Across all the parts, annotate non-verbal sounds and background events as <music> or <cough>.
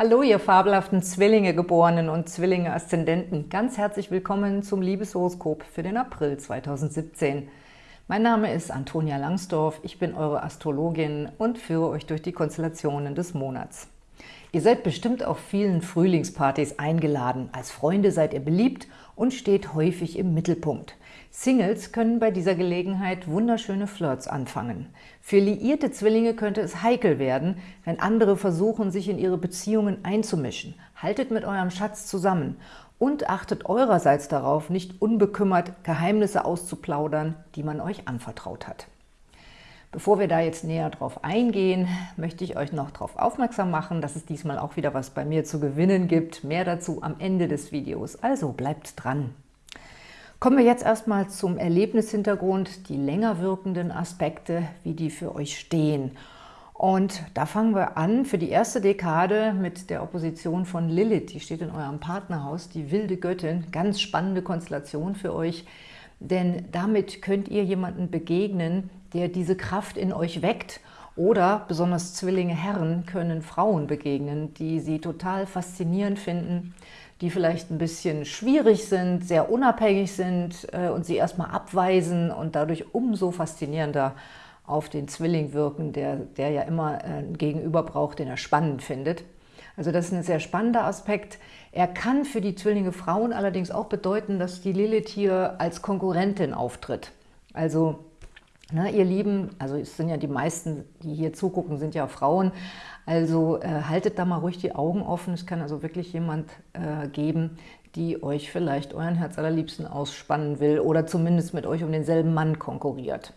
Hallo, ihr fabelhaften Zwillinge-Geborenen und Zwillinge-Aszendenten. Ganz herzlich willkommen zum Liebeshoroskop für den April 2017. Mein Name ist Antonia Langsdorf, ich bin eure Astrologin und führe euch durch die Konstellationen des Monats. Ihr seid bestimmt auf vielen Frühlingspartys eingeladen. Als Freunde seid ihr beliebt und steht häufig im Mittelpunkt. Singles können bei dieser Gelegenheit wunderschöne Flirts anfangen. Für liierte Zwillinge könnte es heikel werden, wenn andere versuchen, sich in ihre Beziehungen einzumischen. Haltet mit eurem Schatz zusammen und achtet eurerseits darauf, nicht unbekümmert Geheimnisse auszuplaudern, die man euch anvertraut hat. Bevor wir da jetzt näher drauf eingehen, möchte ich euch noch darauf aufmerksam machen, dass es diesmal auch wieder was bei mir zu gewinnen gibt. Mehr dazu am Ende des Videos, also bleibt dran! Kommen wir jetzt erstmal zum Erlebnishintergrund, die länger wirkenden Aspekte, wie die für euch stehen. Und da fangen wir an für die erste Dekade mit der Opposition von Lilith. Die steht in eurem Partnerhaus, die wilde Göttin. Ganz spannende Konstellation für euch, denn damit könnt ihr jemanden begegnen, der diese Kraft in euch weckt oder besonders Zwillinge Herren können Frauen begegnen, die sie total faszinierend finden, die vielleicht ein bisschen schwierig sind, sehr unabhängig sind äh, und sie erstmal abweisen und dadurch umso faszinierender auf den Zwilling wirken, der, der ja immer äh, einen Gegenüber braucht, den er spannend findet. Also das ist ein sehr spannender Aspekt. Er kann für die Zwillinge Frauen allerdings auch bedeuten, dass die Lilith hier als Konkurrentin auftritt. Also Ne, ihr Lieben, also es sind ja die meisten, die hier zugucken, sind ja Frauen, also äh, haltet da mal ruhig die Augen offen. Es kann also wirklich jemand äh, geben, die euch vielleicht euren Herz allerliebsten ausspannen will oder zumindest mit euch um denselben Mann konkurriert.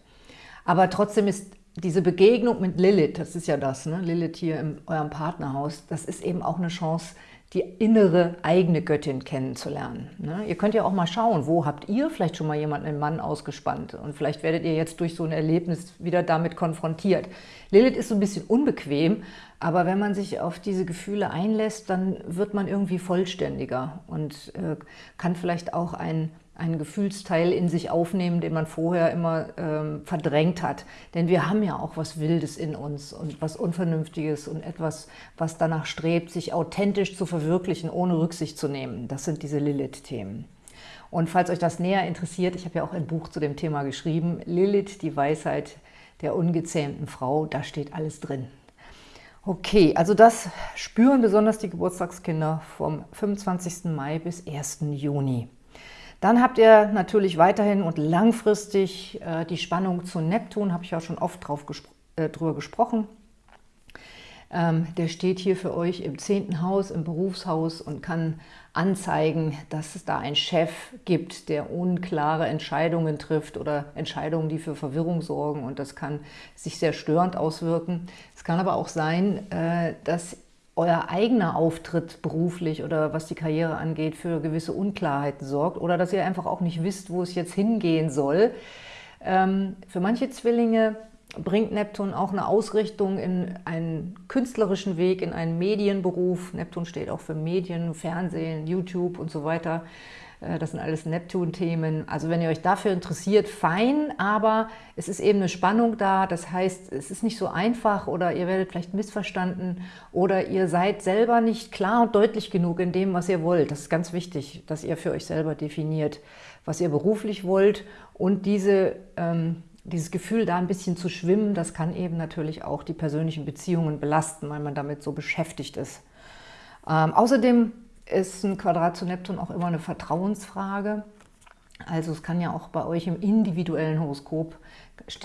Aber trotzdem ist diese Begegnung mit Lilith, das ist ja das, ne? Lilith hier in eurem Partnerhaus, das ist eben auch eine Chance, die innere eigene Göttin kennenzulernen. Ne? Ihr könnt ja auch mal schauen, wo habt ihr vielleicht schon mal jemanden, einen Mann ausgespannt und vielleicht werdet ihr jetzt durch so ein Erlebnis wieder damit konfrontiert. Lilith ist so ein bisschen unbequem, aber wenn man sich auf diese Gefühle einlässt, dann wird man irgendwie vollständiger und äh, kann vielleicht auch ein einen Gefühlsteil in sich aufnehmen, den man vorher immer ähm, verdrängt hat. Denn wir haben ja auch was Wildes in uns und was Unvernünftiges und etwas, was danach strebt, sich authentisch zu verwirklichen, ohne Rücksicht zu nehmen. Das sind diese Lilith-Themen. Und falls euch das näher interessiert, ich habe ja auch ein Buch zu dem Thema geschrieben, Lilith, die Weisheit der ungezähmten Frau, da steht alles drin. Okay, also das spüren besonders die Geburtstagskinder vom 25. Mai bis 1. Juni. Dann habt ihr natürlich weiterhin und langfristig äh, die Spannung zu Neptun, habe ich ja schon oft drauf gespro äh, drüber gesprochen. Ähm, der steht hier für euch im zehnten Haus, im Berufshaus und kann anzeigen, dass es da einen Chef gibt, der unklare Entscheidungen trifft oder Entscheidungen, die für Verwirrung sorgen und das kann sich sehr störend auswirken. Es kann aber auch sein, äh, dass euer eigener Auftritt beruflich oder was die Karriere angeht für gewisse Unklarheiten sorgt oder dass ihr einfach auch nicht wisst, wo es jetzt hingehen soll. Ähm, für manche Zwillinge bringt Neptun auch eine Ausrichtung in einen künstlerischen Weg, in einen Medienberuf. Neptun steht auch für Medien, Fernsehen, YouTube und so weiter. Äh, das sind alles Neptun-Themen. Also wenn ihr euch dafür interessiert, fein, aber es ist eben eine Spannung da. Das heißt, es ist nicht so einfach oder ihr werdet vielleicht missverstanden oder ihr seid selber nicht klar und deutlich genug in dem, was ihr wollt. Das ist ganz wichtig, dass ihr für euch selber definiert, was ihr beruflich wollt und diese, ähm, dieses Gefühl, da ein bisschen zu schwimmen, das kann eben natürlich auch die persönlichen Beziehungen belasten, weil man damit so beschäftigt ist. Ähm, außerdem ist ein Quadrat zu Neptun auch immer eine Vertrauensfrage. Also es kann ja auch bei euch im individuellen Horoskop,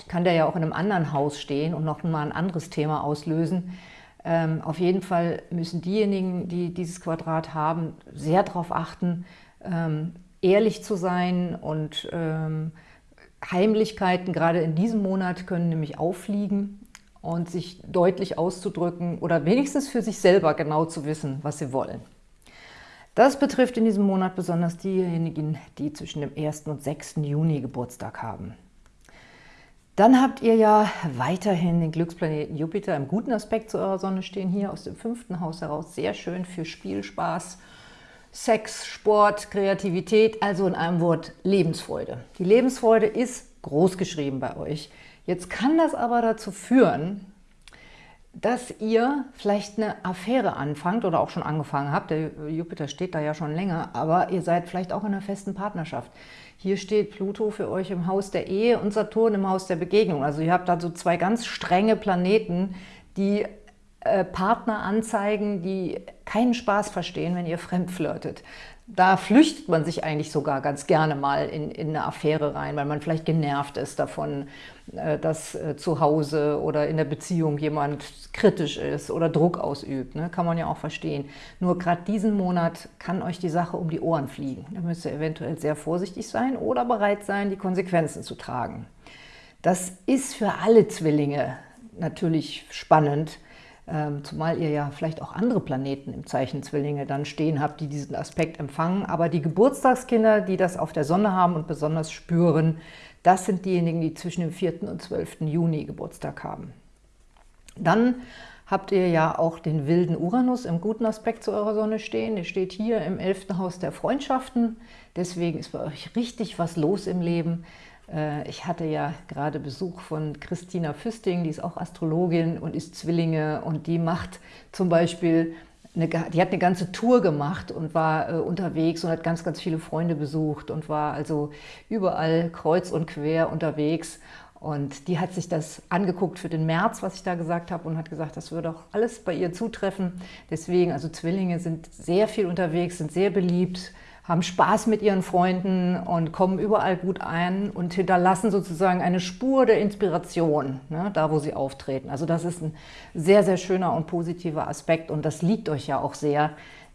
kann der ja auch in einem anderen Haus stehen und noch mal ein anderes Thema auslösen. Ähm, auf jeden Fall müssen diejenigen, die dieses Quadrat haben, sehr darauf achten, ähm, ehrlich zu sein und ähm, Heimlichkeiten, gerade in diesem Monat, können nämlich auffliegen und sich deutlich auszudrücken oder wenigstens für sich selber genau zu wissen, was sie wollen. Das betrifft in diesem Monat besonders diejenigen, die zwischen dem 1. und 6. Juni Geburtstag haben. Dann habt ihr ja weiterhin den Glücksplaneten Jupiter im guten Aspekt zu eurer Sonne stehen, hier aus dem fünften Haus heraus. Sehr schön für Spielspaß, Sex, Sport, Kreativität, also in einem Wort Lebensfreude. Die Lebensfreude ist groß geschrieben bei euch. Jetzt kann das aber dazu führen, dass ihr vielleicht eine Affäre anfangt oder auch schon angefangen habt. Der Jupiter steht da ja schon länger, aber ihr seid vielleicht auch in einer festen Partnerschaft. Hier steht Pluto für euch im Haus der Ehe und Saturn im Haus der Begegnung. Also ihr habt da so zwei ganz strenge Planeten, die äh, Partner anzeigen, die keinen Spaß verstehen, wenn ihr fremd flirtet. Da flüchtet man sich eigentlich sogar ganz gerne mal in, in eine Affäre rein, weil man vielleicht genervt ist davon, äh, dass äh, zu Hause oder in der Beziehung jemand kritisch ist oder Druck ausübt. Ne? Kann man ja auch verstehen. Nur gerade diesen Monat kann euch die Sache um die Ohren fliegen. Da müsst ihr eventuell sehr vorsichtig sein oder bereit sein, die Konsequenzen zu tragen. Das ist für alle Zwillinge natürlich spannend, zumal ihr ja vielleicht auch andere Planeten im Zeichen Zwillinge dann stehen habt, die diesen Aspekt empfangen. Aber die Geburtstagskinder, die das auf der Sonne haben und besonders spüren, das sind diejenigen, die zwischen dem 4. und 12. Juni Geburtstag haben. Dann habt ihr ja auch den wilden Uranus im guten Aspekt zu eurer Sonne stehen. Der steht hier im 11. Haus der Freundschaften. Deswegen ist bei euch richtig was los im Leben. Äh, ich hatte ja gerade Besuch von Christina Füsting, die ist auch Astrologin und ist Zwillinge und die macht zum Beispiel, eine, die hat eine ganze Tour gemacht und war äh, unterwegs und hat ganz, ganz viele Freunde besucht und war also überall kreuz und quer unterwegs und die hat sich das angeguckt für den März, was ich da gesagt habe, und hat gesagt, das würde auch alles bei ihr zutreffen. Deswegen, also Zwillinge sind sehr viel unterwegs, sind sehr beliebt, haben Spaß mit ihren Freunden und kommen überall gut ein und hinterlassen sozusagen eine Spur der Inspiration, ne, da wo sie auftreten. Also das ist ein sehr, sehr schöner und positiver Aspekt und das liegt euch ja auch sehr,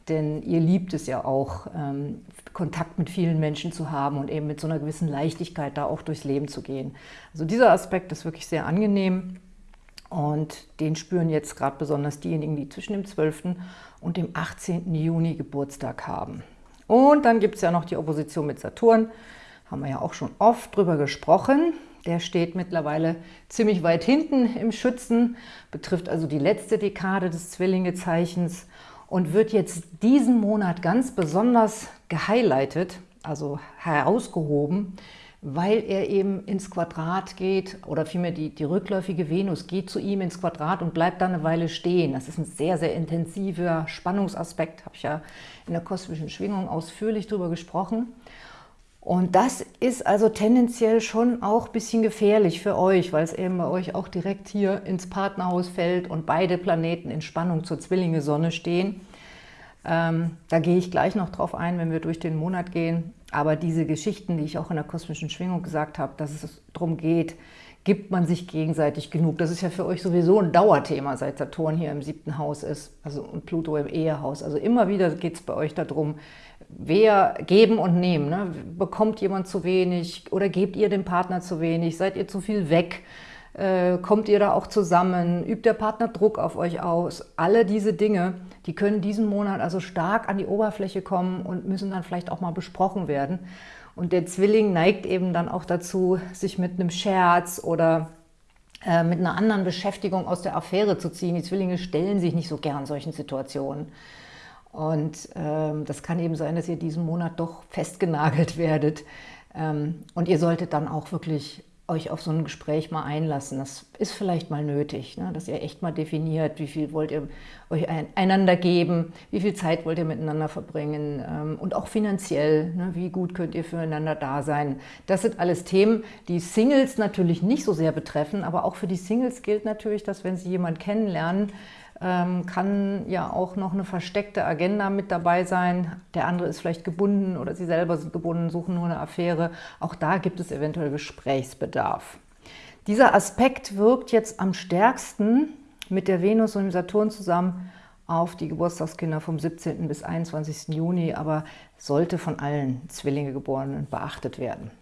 denn ihr liebt es ja auch, ähm, Kontakt mit vielen Menschen zu haben und eben mit so einer gewissen Leichtigkeit da auch durchs Leben zu gehen. Also dieser Aspekt ist wirklich sehr angenehm und den spüren jetzt gerade besonders diejenigen, die zwischen dem 12. und dem 18. Juni Geburtstag haben. Und dann gibt es ja noch die Opposition mit Saturn, haben wir ja auch schon oft drüber gesprochen. Der steht mittlerweile ziemlich weit hinten im Schützen, betrifft also die letzte Dekade des Zwillingezeichens und wird jetzt diesen Monat ganz besonders gehighlightet, also herausgehoben, weil er eben ins Quadrat geht, oder vielmehr die, die rückläufige Venus geht zu ihm ins Quadrat und bleibt dann eine Weile stehen. Das ist ein sehr, sehr intensiver Spannungsaspekt, habe ich ja in der kosmischen Schwingung ausführlich darüber gesprochen. Und das ist also tendenziell schon auch ein bisschen gefährlich für euch, weil es eben bei euch auch direkt hier ins Partnerhaus fällt und beide Planeten in Spannung zur Zwillinge-Sonne stehen. Ähm, da gehe ich gleich noch drauf ein, wenn wir durch den Monat gehen. Aber diese Geschichten, die ich auch in der kosmischen Schwingung gesagt habe, dass es darum geht, gibt man sich gegenseitig genug. Das ist ja für euch sowieso ein Dauerthema, seit Saturn hier im siebten Haus ist also und Pluto im Ehehaus. Also immer wieder geht es bei euch darum, wer geben und nehmen. Ne? Bekommt jemand zu wenig oder gebt ihr dem Partner zu wenig? Seid ihr zu viel weg? Äh, kommt ihr da auch zusammen? Übt der Partner Druck auf euch aus? Alle diese Dinge, die können diesen Monat also stark an die Oberfläche kommen und müssen dann vielleicht auch mal besprochen werden. Und der Zwilling neigt eben dann auch dazu, sich mit einem Scherz oder äh, mit einer anderen Beschäftigung aus der Affäre zu ziehen. Die Zwillinge stellen sich nicht so gern solchen Situationen. Und ähm, das kann eben sein, dass ihr diesen Monat doch festgenagelt <laughs> werdet. Ähm, und ihr solltet dann auch wirklich euch auf so ein Gespräch mal einlassen. Das ist vielleicht mal nötig, ne? dass ihr echt mal definiert, wie viel wollt ihr euch einander geben, wie viel Zeit wollt ihr miteinander verbringen ähm, und auch finanziell, ne? wie gut könnt ihr füreinander da sein. Das sind alles Themen, die Singles natürlich nicht so sehr betreffen, aber auch für die Singles gilt natürlich, dass wenn sie jemanden kennenlernen, kann ja auch noch eine versteckte Agenda mit dabei sein. Der andere ist vielleicht gebunden oder sie selber sind gebunden, suchen nur eine Affäre. Auch da gibt es eventuell Gesprächsbedarf. Dieser Aspekt wirkt jetzt am stärksten mit der Venus und dem Saturn zusammen auf die Geburtstagskinder vom 17. bis 21. Juni, aber sollte von allen Zwillingegeborenen beachtet werden.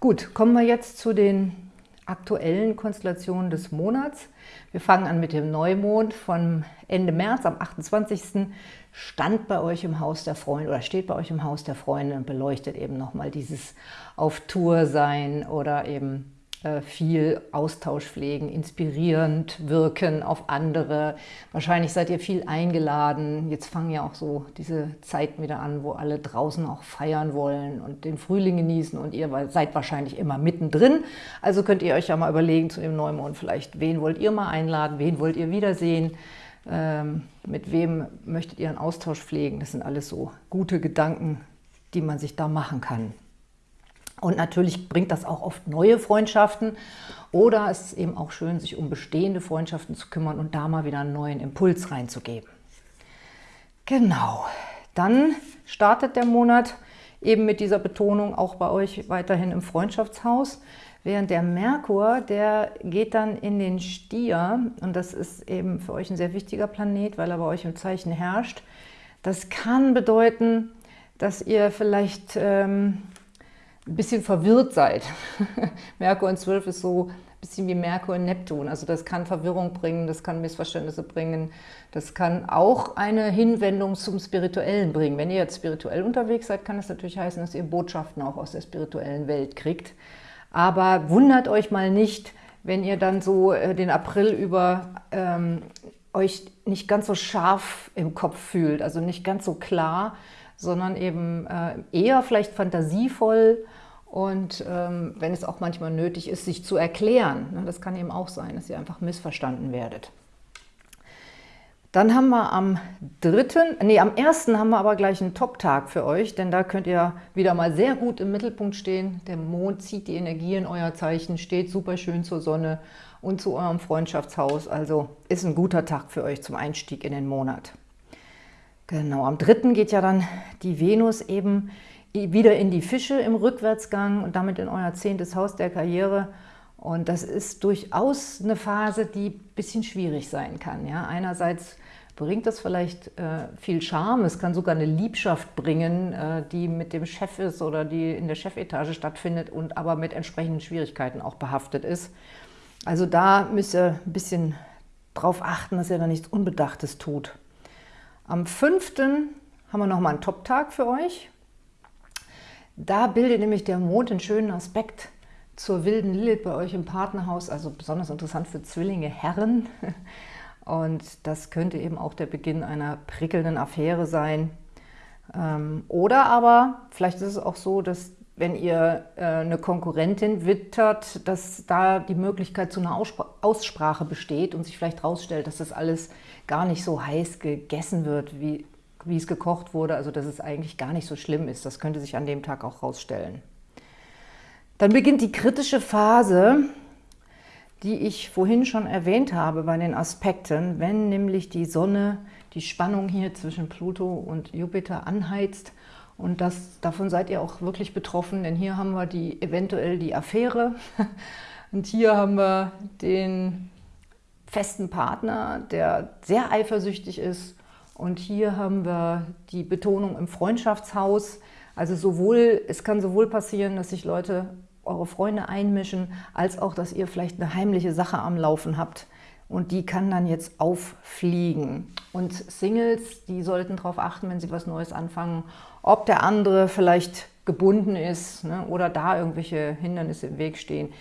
Gut, kommen wir jetzt zu den aktuellen Konstellationen des Monats. Wir fangen an mit dem Neumond von Ende März, am 28. stand bei euch im Haus der Freunde oder steht bei euch im Haus der Freunde und beleuchtet eben nochmal dieses auf Tour sein oder eben viel Austausch pflegen, inspirierend wirken auf andere. Wahrscheinlich seid ihr viel eingeladen. Jetzt fangen ja auch so diese Zeiten wieder an, wo alle draußen auch feiern wollen und den Frühling genießen und ihr seid wahrscheinlich immer mittendrin. Also könnt ihr euch ja mal überlegen zu dem Neumond vielleicht, wen wollt ihr mal einladen, wen wollt ihr wiedersehen, ähm, mit wem möchtet ihr einen Austausch pflegen. Das sind alles so gute Gedanken, die man sich da machen kann. Und natürlich bringt das auch oft neue Freundschaften oder es ist eben auch schön, sich um bestehende Freundschaften zu kümmern und da mal wieder einen neuen Impuls reinzugeben. Genau, dann startet der Monat eben mit dieser Betonung auch bei euch weiterhin im Freundschaftshaus. Während der Merkur, der geht dann in den Stier und das ist eben für euch ein sehr wichtiger Planet, weil er bei euch im Zeichen herrscht. Das kann bedeuten, dass ihr vielleicht ähm, ein bisschen verwirrt seid. <laughs> Merkur in 12 ist so ein bisschen wie Merkur in Neptun. Also das kann Verwirrung bringen, das kann Missverständnisse bringen, das kann auch eine Hinwendung zum Spirituellen bringen. Wenn ihr jetzt spirituell unterwegs seid, kann das natürlich heißen, dass ihr Botschaften auch aus der spirituellen Welt kriegt. Aber wundert euch mal nicht, wenn ihr dann so äh, den April über ähm, euch nicht ganz so scharf im Kopf fühlt, also nicht ganz so klar, sondern eben äh, eher vielleicht fantasievoll und ähm, wenn es auch manchmal nötig ist, sich zu erklären. Ne, das kann eben auch sein, dass ihr einfach missverstanden werdet. Dann haben wir am dritten, nee, am ersten haben wir aber gleich einen Top-Tag für euch, denn da könnt ihr wieder mal sehr gut im Mittelpunkt stehen. Der Mond zieht die Energie in euer Zeichen, steht super schön zur Sonne und zu eurem Freundschaftshaus. Also ist ein guter Tag für euch zum Einstieg in den Monat. Genau, am dritten geht ja dann die Venus eben wieder in die Fische im Rückwärtsgang und damit in euer zehntes Haus der Karriere. Und das ist durchaus eine Phase, die ein bisschen schwierig sein kann. Ja? Einerseits bringt das vielleicht äh, viel Charme, es kann sogar eine Liebschaft bringen, äh, die mit dem Chef ist oder die in der Chefetage stattfindet und aber mit entsprechenden Schwierigkeiten auch behaftet ist. Also da müsst ihr ein bisschen drauf achten, dass ihr da nichts Unbedachtes tut. Am 5. haben wir nochmal einen Top-Tag für euch. Da bildet nämlich der Mond einen schönen Aspekt zur wilden Lilith bei euch im Partnerhaus, also besonders interessant für Zwillinge Herren. <laughs> Und das könnte eben auch der Beginn einer prickelnden Affäre sein. Ähm, oder aber, vielleicht ist es auch so, dass wenn ihr äh, eine Konkurrentin wittert, dass da die Möglichkeit zu einer Aussprache besteht und sich vielleicht herausstellt, dass das alles gar nicht so heiß gegessen wird, wie, wie es gekocht wurde, also dass es eigentlich gar nicht so schlimm ist. Das könnte sich an dem Tag auch rausstellen. Dann beginnt die kritische Phase, die ich vorhin schon erwähnt habe bei den Aspekten, wenn nämlich die Sonne die Spannung hier zwischen Pluto und Jupiter anheizt und das, davon seid ihr auch wirklich betroffen, denn hier haben wir die, eventuell die Affäre <laughs> und hier haben wir den festen Partner, der sehr eifersüchtig ist. Und hier haben wir die Betonung im Freundschaftshaus. Also sowohl, es kann sowohl passieren, dass sich Leute, eure Freunde einmischen, als auch, dass ihr vielleicht eine heimliche Sache am Laufen habt. Und die kann dann jetzt auffliegen. Und Singles, die sollten darauf achten, wenn sie was Neues anfangen, ob der andere vielleicht gebunden ist ne, oder da irgendwelche Hindernisse im Weg stehen.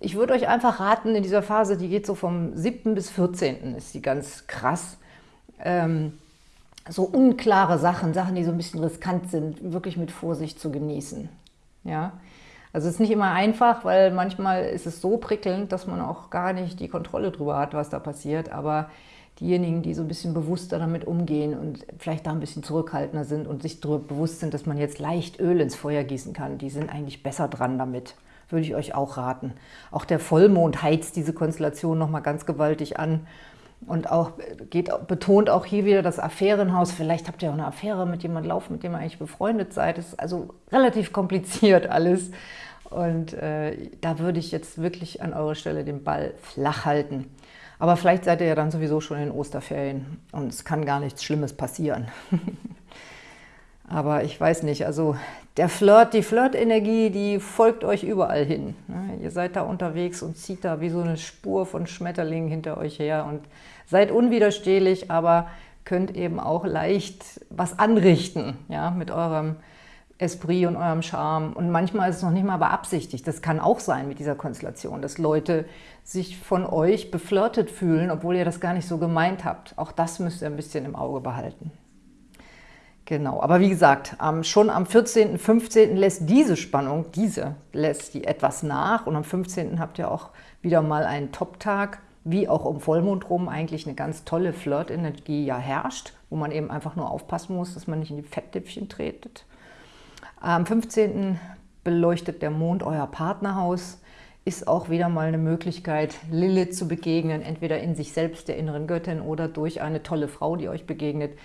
Ich würde euch einfach raten, in dieser Phase, die geht so vom 7. bis 14. ist die ganz krass, ähm, so unklare Sachen, Sachen, die so ein bisschen riskant sind, wirklich mit Vorsicht zu genießen. Ja? Also es ist nicht immer einfach, weil manchmal ist es so prickelnd, dass man auch gar nicht die Kontrolle darüber hat, was da passiert, aber diejenigen, die so ein bisschen bewusster damit umgehen und vielleicht da ein bisschen zurückhaltender sind und sich darüber bewusst sind, dass man jetzt leicht Öl ins Feuer gießen kann, die sind eigentlich besser dran damit. Würde ich euch auch raten. Auch der Vollmond heizt diese Konstellation nochmal ganz gewaltig an und auch geht, betont auch hier wieder das Affärenhaus. Vielleicht habt ihr auch eine Affäre mit jemandem laufen, mit dem ihr eigentlich befreundet seid. Das ist also relativ kompliziert alles. Und äh, da würde ich jetzt wirklich an eurer Stelle den Ball flach halten. Aber vielleicht seid ihr ja dann sowieso schon in Osterferien und es kann gar nichts Schlimmes passieren. <laughs> Aber ich weiß nicht, also der Flirt, die Flirt-Energie, die folgt euch überall hin. Ne? Ihr seid da unterwegs und zieht da wie so eine Spur von Schmetterlingen hinter euch her und seid unwiderstehlich, aber könnt eben auch leicht was anrichten ja, mit eurem Esprit und eurem Charme. Und manchmal ist es noch nicht mal beabsichtigt. Das kann auch sein mit dieser Konstellation, dass Leute sich von euch beflirtet fühlen, obwohl ihr das gar nicht so gemeint habt. Auch das müsst ihr ein bisschen im Auge behalten. Genau, aber wie gesagt, schon am 14., 15. lässt diese Spannung, diese lässt die etwas nach und am 15. habt ihr auch wieder mal einen Top-Tag, wie auch um Vollmond rum eigentlich eine ganz tolle Flirt-Energie ja herrscht, wo man eben einfach nur aufpassen muss, dass man nicht in die Fettdäpfchen tretet. Am 15. beleuchtet der Mond euer Partnerhaus, ist auch wieder mal eine Möglichkeit, Lilith zu begegnen, entweder in sich selbst, der inneren Göttin, oder durch eine tolle Frau, die euch begegnet.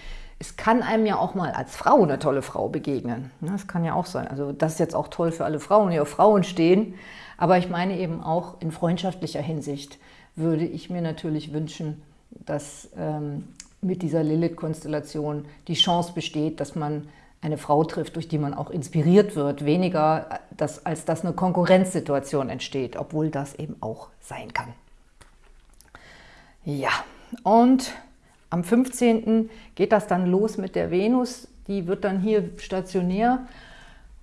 Es kann einem ja auch mal als Frau eine tolle Frau begegnen. Das kann ja auch sein. Also das ist jetzt auch toll für alle Frauen, die auf Frauen stehen. Aber ich meine eben auch in freundschaftlicher Hinsicht würde ich mir natürlich wünschen, dass ähm, mit dieser Lilith-Konstellation die Chance besteht, dass man eine Frau trifft, durch die man auch inspiriert wird, weniger äh, dass, als dass eine Konkurrenzsituation entsteht, obwohl das eben auch sein kann. Ja, und am 15. geht das dann los mit der Venus, die wird dann hier stationär,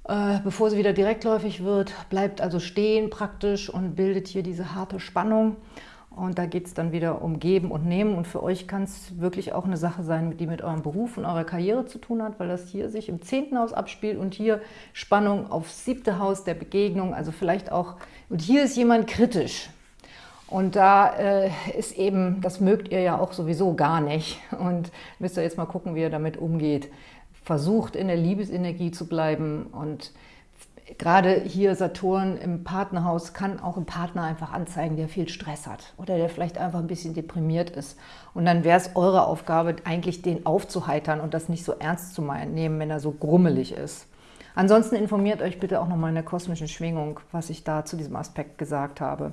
äh, bevor sie wieder direktläufig wird, bleibt also stehen praktisch und bildet hier diese harte Spannung. Und da geht es dann wieder um Geben und Nehmen. Und für euch kann es wirklich auch eine Sache sein, die mit eurem Beruf und eurer Karriere zu tun hat, weil das hier sich im zehnten Haus abspielt und hier Spannung aufs siebte Haus der Begegnung. Also vielleicht auch, und hier ist jemand kritisch. Und da äh, ist eben, das mögt ihr ja auch sowieso gar nicht. Und müsst ihr jetzt mal gucken, wie ihr damit umgeht. Versucht in der Liebesenergie zu bleiben und gerade hier Saturn im Partnerhaus kann auch ein Partner einfach anzeigen, der viel Stress hat oder der vielleicht einfach ein bisschen deprimiert ist. Und dann wäre es eure Aufgabe, eigentlich den aufzuheitern und das nicht so ernst zu nehmen, wenn er so grummelig ist. Ansonsten informiert euch bitte auch nochmal in der kosmischen Schwingung, was ich da zu diesem Aspekt gesagt habe.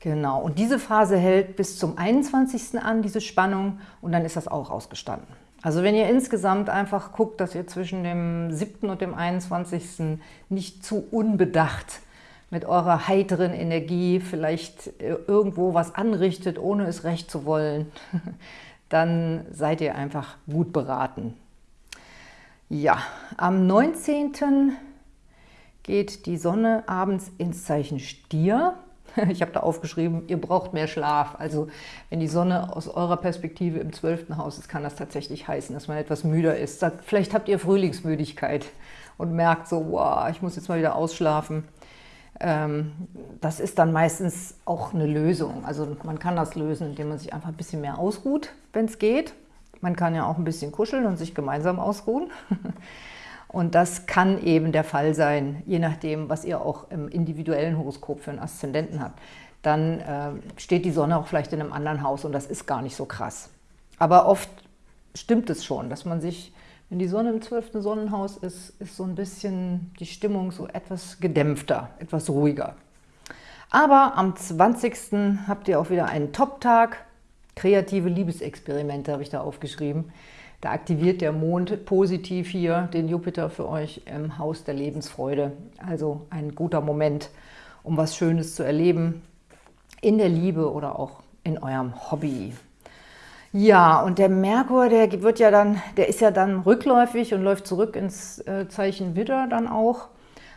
Genau, und diese Phase hält bis zum 21. an, diese Spannung, und dann ist das auch ausgestanden. Also wenn ihr insgesamt einfach guckt, dass ihr zwischen dem 7. und dem 21. nicht zu unbedacht mit eurer heiteren Energie vielleicht äh, irgendwo was anrichtet, ohne es recht zu wollen, <laughs> dann seid ihr einfach gut beraten. Ja, am 19. geht die Sonne abends ins Zeichen Stier. <laughs> Ich habe da aufgeschrieben, ihr braucht mehr Schlaf. Also wenn die Sonne aus eurer Perspektive im zwölften Haus ist, kann das tatsächlich heißen, dass man etwas müder ist. Vielleicht habt ihr Frühlingsmüdigkeit und merkt so, wow, ich muss jetzt mal wieder ausschlafen. Ähm, das ist dann meistens auch eine Lösung. Also man kann das lösen, indem man sich einfach ein bisschen mehr ausruht, wenn es geht. Man kann ja auch ein bisschen kuscheln und sich gemeinsam ausruhen. <laughs> Und das kann eben der Fall sein, je nachdem, was ihr auch im individuellen Horoskop für einen Aszendenten habt. Dann äh, steht die Sonne auch vielleicht in einem anderen Haus und das ist gar nicht so krass. Aber oft stimmt es schon, dass man sich, wenn die Sonne im zwölften Sonnenhaus ist, ist so ein bisschen die Stimmung so etwas gedämpfter, etwas ruhiger. Aber am 20. habt ihr auch wieder einen Top-Tag. Kreative Liebesexperimente habe ich da aufgeschrieben. Da aktiviert der Mond positiv hier den Jupiter für euch im Haus der Lebensfreude. Also ein guter Moment, um was Schönes zu erleben in der Liebe oder auch in eurem Hobby. Ja, und der Merkur, der wird ja dann, der ist ja dann rückläufig und läuft zurück ins äh, Zeichen Widder dann auch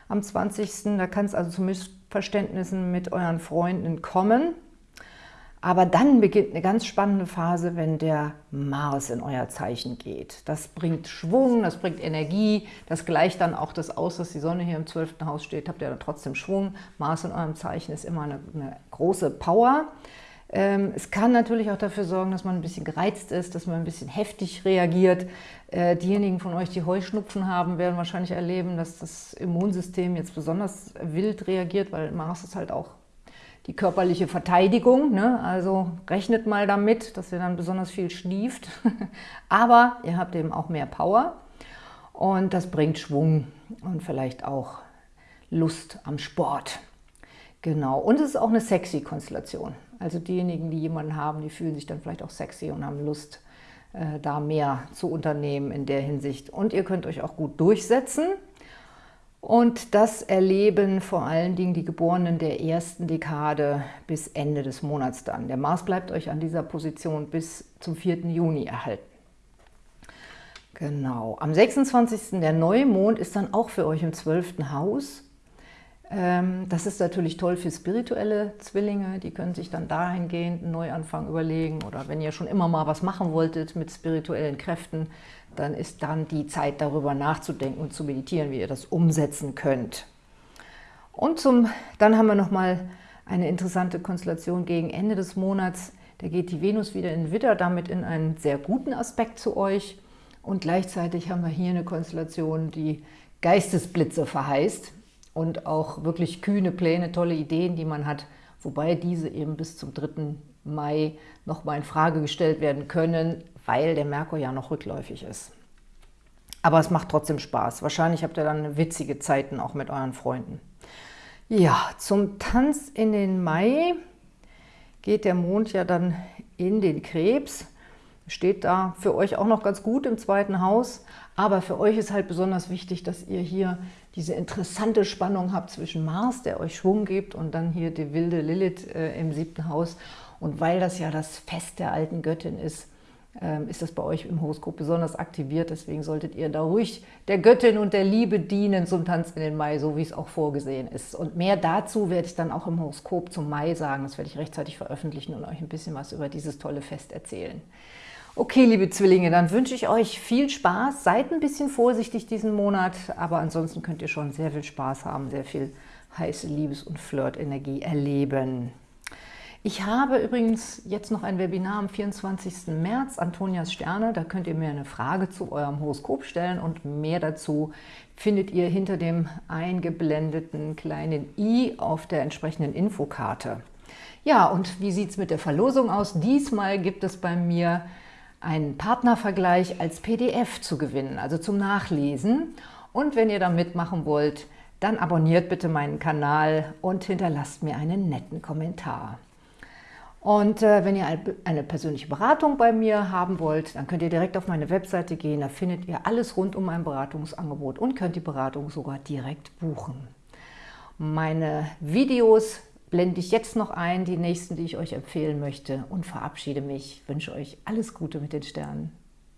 am 20. Da kann es also zu Missverständnissen mit euren Freunden kommen. Aber dann beginnt eine ganz spannende Phase, wenn der Mars in euer Zeichen geht. Das bringt Schwung, das bringt Energie, das gleicht dann auch das aus, dass die Sonne hier im 12. Haus steht, habt ihr dann trotzdem Schwung. Mars in eurem Zeichen ist immer eine, eine große Power. Ähm, es kann natürlich auch dafür sorgen, dass man ein bisschen gereizt ist, dass man ein bisschen heftig reagiert. Äh, diejenigen von euch, die Heuschnupfen haben, werden wahrscheinlich erleben, dass das Immunsystem jetzt besonders wild reagiert, weil Mars ist halt auch die körperliche Verteidigung. Ne? Also rechnet mal damit, dass ihr dann besonders viel schnieft. <laughs> Aber ihr habt eben auch mehr Power und das bringt Schwung und vielleicht auch Lust am Sport. Genau, und es ist auch eine sexy Konstellation. Also diejenigen, die jemanden haben, die fühlen sich dann vielleicht auch sexy und haben Lust, äh, da mehr zu unternehmen in der Hinsicht. Und ihr könnt euch auch gut durchsetzen. Und das erleben vor allen Dingen die Geborenen der ersten Dekade bis Ende des Monats dann. Der Mars bleibt euch an dieser Position bis zum 4. Juni erhalten. Genau, am 26. der Neumond ist dann auch für euch im 12. Haus. Ähm, das ist natürlich toll für spirituelle Zwillinge, die können sich dann dahingehend einen Neuanfang überlegen oder wenn ihr schon immer mal was machen wolltet mit spirituellen Kräften, dann ist dann die Zeit darüber nachzudenken und zu meditieren, wie ihr das umsetzen könnt. Und zum, dann haben wir nochmal eine interessante Konstellation gegen Ende des Monats. Da geht die Venus wieder in Widder, damit in einen sehr guten Aspekt zu euch. Und gleichzeitig haben wir hier eine Konstellation, die Geistesblitze verheißt und auch wirklich kühne Pläne, tolle Ideen, die man hat, wobei diese eben bis zum 3. Mai nochmal in Frage gestellt werden können, weil der Merkur ja noch rückläufig ist. Aber es macht trotzdem Spaß. Wahrscheinlich habt ihr dann witzige Zeiten auch mit euren Freunden. Ja, zum Tanz in den Mai geht der Mond ja dann in den Krebs. Steht da für euch auch noch ganz gut im zweiten Haus. Aber für euch ist halt besonders wichtig, dass ihr hier diese interessante Spannung habt zwischen Mars, der euch Schwung gibt, und dann hier die wilde Lilith äh, im siebten Haus. Und weil das ja das Fest der alten Göttin ist, ähm, ist das bei euch im Horoskop besonders aktiviert. Deswegen solltet ihr da ruhig der Göttin und der Liebe dienen zum Tanz in den Mai, so wie es auch vorgesehen ist. Und mehr dazu werde ich dann auch im Horoskop zum Mai sagen. Das werde ich rechtzeitig veröffentlichen und euch ein bisschen was über dieses tolle Fest erzählen. Okay, liebe Zwillinge, dann wünsche ich euch viel Spaß. Seid ein bisschen vorsichtig diesen Monat, aber ansonsten könnt ihr schon sehr viel Spaß haben, sehr viel heiße Liebes- und Flirt-Energie erleben. Ich habe übrigens jetzt noch ein Webinar am 24. März, Antonias Sterne. Da könnt ihr mir eine Frage zu eurem Horoskop stellen und mehr dazu findet ihr hinter dem eingeblendeten kleinen i auf der entsprechenden Infokarte. Ja, und wie sieht es mit der Verlosung aus? Diesmal gibt es bei mir einen Partnervergleich als PDF zu gewinnen, also zum Nachlesen. Und wenn ihr da mitmachen wollt, dann abonniert bitte meinen Kanal und hinterlasst mir einen netten Kommentar. Und äh, wenn ihr eine persönliche Beratung bei mir haben wollt, dann könnt ihr direkt auf meine Webseite gehen. Da findet ihr alles rund um mein Beratungsangebot und könnt die Beratung sogar direkt buchen. Meine Videos blende ich jetzt noch ein, die nächsten, die ich euch empfehlen möchte und verabschiede mich. Ich wünsche euch alles Gute mit den Sternen.